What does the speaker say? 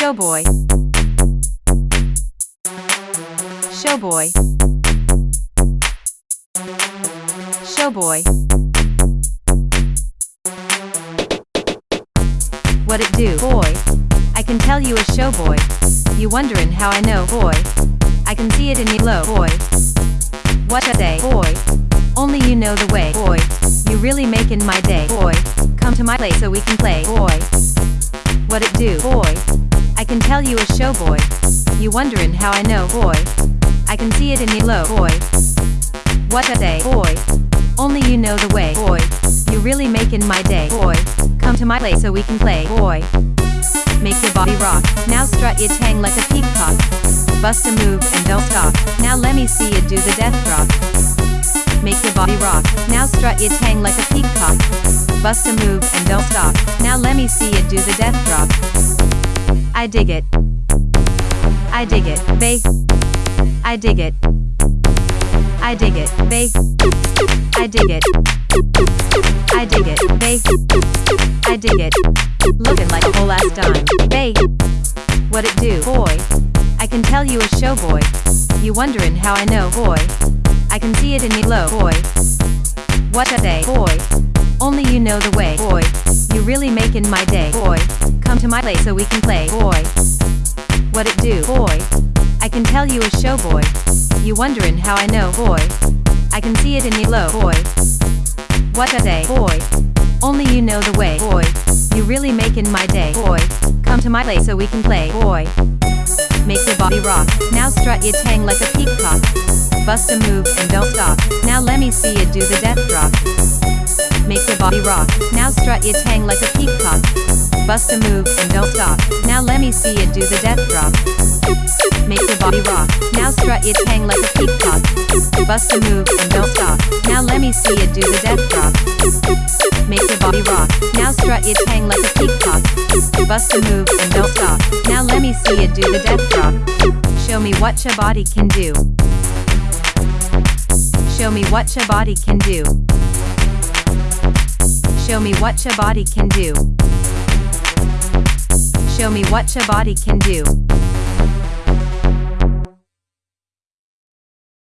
Showboy. Showboy. Showboy. What it do, boy? I can tell you a showboy. You wonderin' how I know, boy? I can see it in your low, boy. What a day, boy? Only you know the way, boy. You really making my day, boy. Come to my place so we can play, boy. What it do, boy? Can tell you a showboy. You wonderin' how I know, boy? I can see it in your low, boy. What a day, boy. Only you know the way, boy. You really making my day, boy. Come to my place so we can play, boy. Make your body rock. Now strut your tang like a peacock. Bust a move and don't stop. Now let me see you do the death drop. Make your body rock. Now strut your tang like a peacock. Bust a move and don't stop. Now let me see you do the death drop. I dig it. I dig it, babe. I dig it. I dig it, babe. I dig it. I dig it, babe. I dig it. Looking like a whole ass dime, babe. What it do, boy? I can tell you a show, boy. You wonderin' how I know, boy? I can see it in your low, boy. What a day, boy. Only you know the way, boy. You really making my day, boy. Come to my place so we can play, boy. What it do, boy? I can tell you a show, boy. You wonderin' how I know, boy? I can see it in your low, boy. What a day, boy. Only you know the way, boy. You really making my day, boy. Come to my place so we can play, boy. Make your body rock. Now strut your tang like a peacock. Bust a move and don't stop. Now let me see you do the death drop. Make your body rock. Now strut your tang like a peacock. Bust a move and don't stop. Now let me see you do the death drop. Make your body rock. Now strut your tang like a peacock. Bust a move and don't stop. Now let me see you do the death drop. Make your body rock. Now strut your tang like a peacock. Bust a move and don't stop. Now let me see you do the death drop. Show me what your body can do. Show me what your body can do. Show me what your body can do. Show me what your body can do.